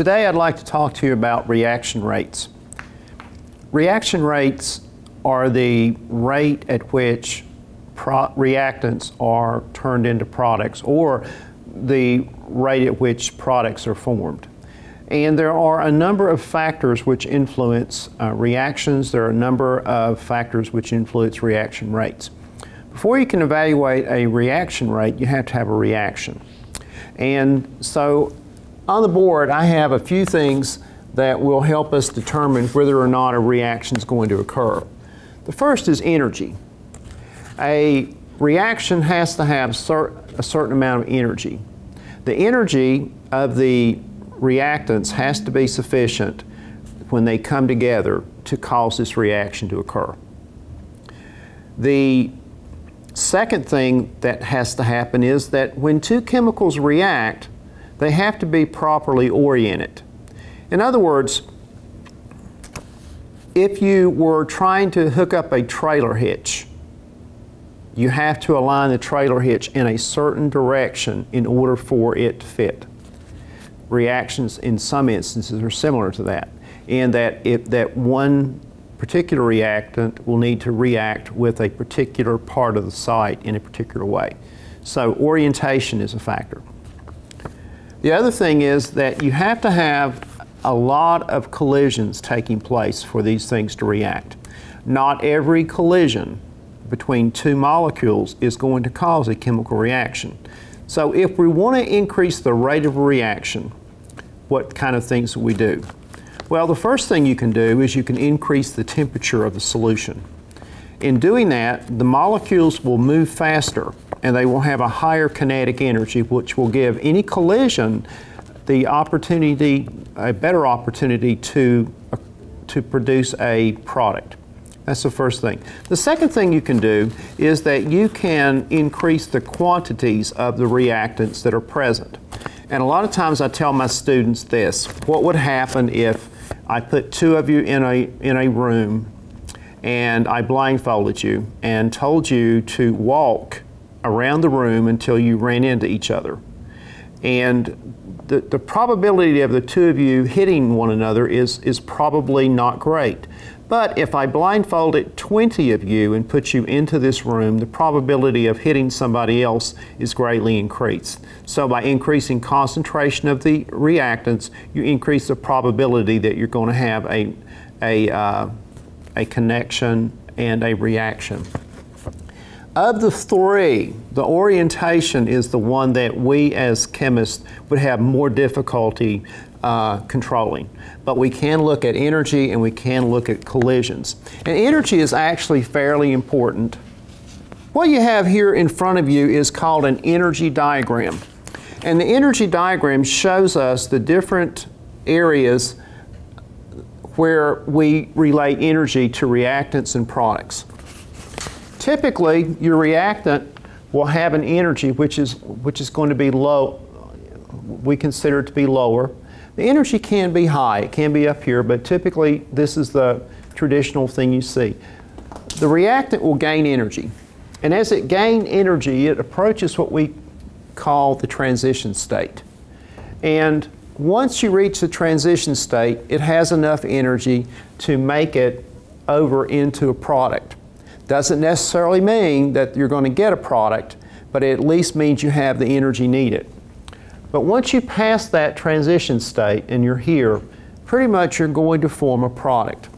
Today I'd like to talk to you about reaction rates. Reaction rates are the rate at which reactants are turned into products or the rate at which products are formed. And there are a number of factors which influence uh, reactions. There are a number of factors which influence reaction rates. Before you can evaluate a reaction rate, you have to have a reaction. And so on the board, I have a few things that will help us determine whether or not a reaction is going to occur. The first is energy. A reaction has to have cert a certain amount of energy. The energy of the reactants has to be sufficient when they come together to cause this reaction to occur. The second thing that has to happen is that when two chemicals react, they have to be properly oriented. In other words, if you were trying to hook up a trailer hitch, you have to align the trailer hitch in a certain direction in order for it to fit. Reactions in some instances are similar to that, in that if that one particular reactant will need to react with a particular part of the site in a particular way. So orientation is a factor. The other thing is that you have to have a lot of collisions taking place for these things to react. Not every collision between two molecules is going to cause a chemical reaction. So if we want to increase the rate of reaction, what kind of things we do? Well, the first thing you can do is you can increase the temperature of the solution. In doing that, the molecules will move faster and they will have a higher kinetic energy, which will give any collision the opportunity, a better opportunity to, uh, to produce a product. That's the first thing. The second thing you can do is that you can increase the quantities of the reactants that are present. And a lot of times I tell my students this, what would happen if I put two of you in a, in a room and I blindfolded you and told you to walk around the room until you ran into each other. And the, the probability of the two of you hitting one another is, is probably not great. But if I blindfolded 20 of you and put you into this room, the probability of hitting somebody else is greatly increased. So by increasing concentration of the reactants, you increase the probability that you're going to have a, a, uh, a connection and a reaction. Of the three, the orientation is the one that we as chemists would have more difficulty uh, controlling. But we can look at energy and we can look at collisions. And energy is actually fairly important. What you have here in front of you is called an energy diagram. And the energy diagram shows us the different areas where we relate energy to reactants and products. Typically, your reactant will have an energy which is, which is going to be low, we consider it to be lower. The energy can be high, it can be up here, but typically this is the traditional thing you see. The reactant will gain energy. And as it gains energy, it approaches what we call the transition state. And once you reach the transition state, it has enough energy to make it over into a product. Doesn't necessarily mean that you're going to get a product, but it at least means you have the energy needed. But once you pass that transition state and you're here, pretty much you're going to form a product.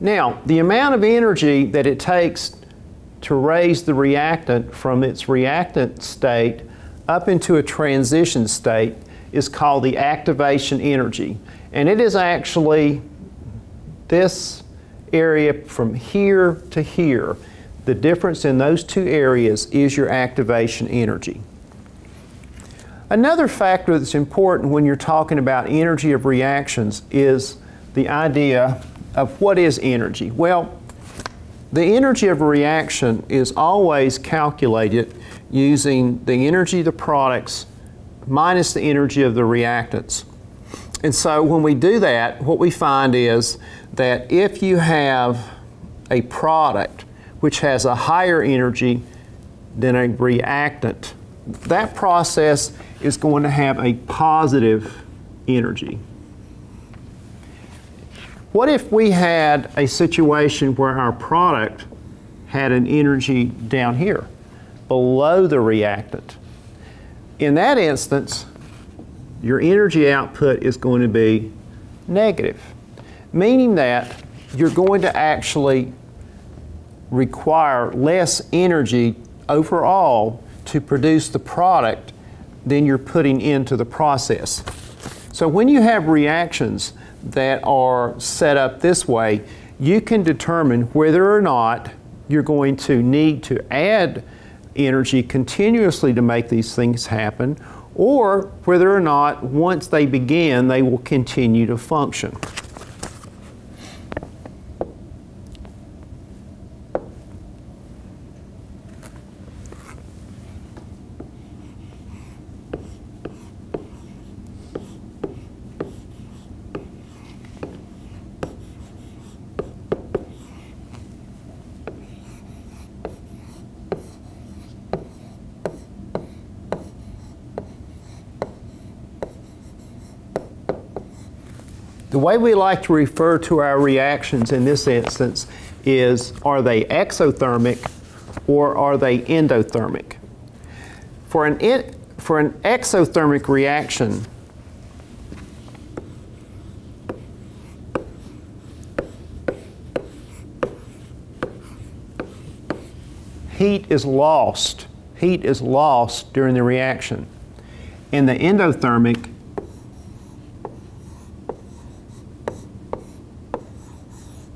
Now, the amount of energy that it takes to raise the reactant from its reactant state up into a transition state is called the activation energy. And it is actually this area from here to here, the difference in those two areas is your activation energy. Another factor that's important when you're talking about energy of reactions is the idea of what is energy. Well, the energy of a reaction is always calculated using the energy of the products minus the energy of the reactants. And so when we do that, what we find is that if you have a product which has a higher energy than a reactant, that process is going to have a positive energy. What if we had a situation where our product had an energy down here, below the reactant? In that instance, your energy output is going to be negative, meaning that you're going to actually require less energy overall to produce the product than you're putting into the process. So when you have reactions that are set up this way, you can determine whether or not you're going to need to add energy continuously to make these things happen, or whether or not once they begin, they will continue to function. The way we like to refer to our reactions in this instance is are they exothermic or are they endothermic? For an, in, for an exothermic reaction, heat is lost. Heat is lost during the reaction. In the endothermic,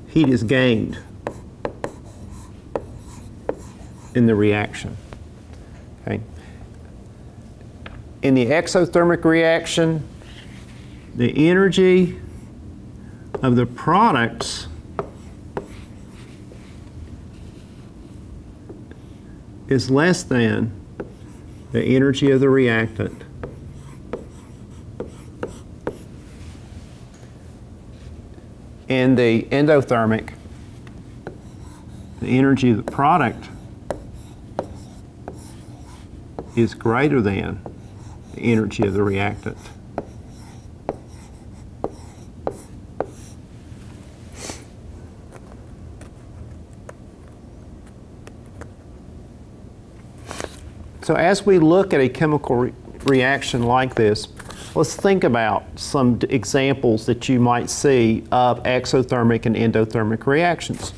heat is gained in the reaction. Okay. In the exothermic reaction, the energy of the products is less than the energy of the reactant. In the endothermic, the energy of the product is greater than the energy of the reactant. So as we look at a chemical re reaction like this, Let's think about some examples that you might see of exothermic and endothermic reactions.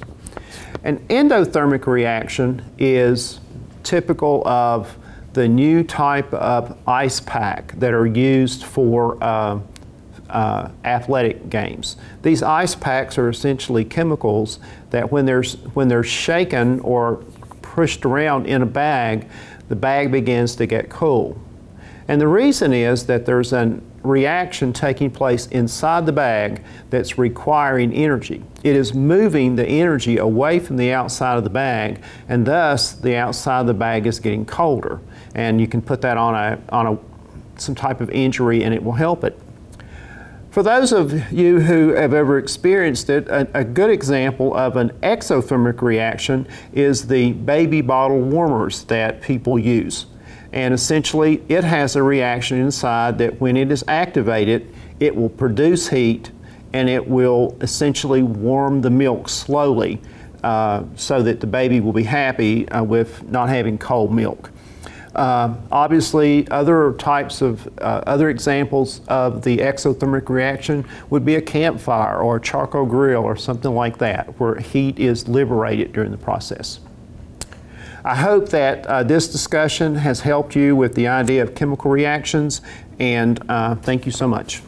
An endothermic reaction is typical of the new type of ice pack that are used for uh, uh, athletic games. These ice packs are essentially chemicals that when, there's, when they're shaken or pushed around in a bag, the bag begins to get cool. And the reason is that there's a reaction taking place inside the bag that's requiring energy. It is moving the energy away from the outside of the bag, and thus the outside of the bag is getting colder. And you can put that on a, on a, some type of injury and it will help it. For those of you who have ever experienced it, a, a, good example of an exothermic reaction is the baby bottle warmers that people use. And essentially, it has a reaction inside that when it is activated, it will produce heat and it will essentially warm the milk slowly uh, so that the baby will be happy uh, with not having cold milk. Uh, obviously, other types of, uh, other examples of the exothermic reaction would be a campfire or a charcoal grill or something like that, where heat is liberated during the process. I hope that uh, this discussion has helped you with the idea of chemical reactions, and uh, thank you so much.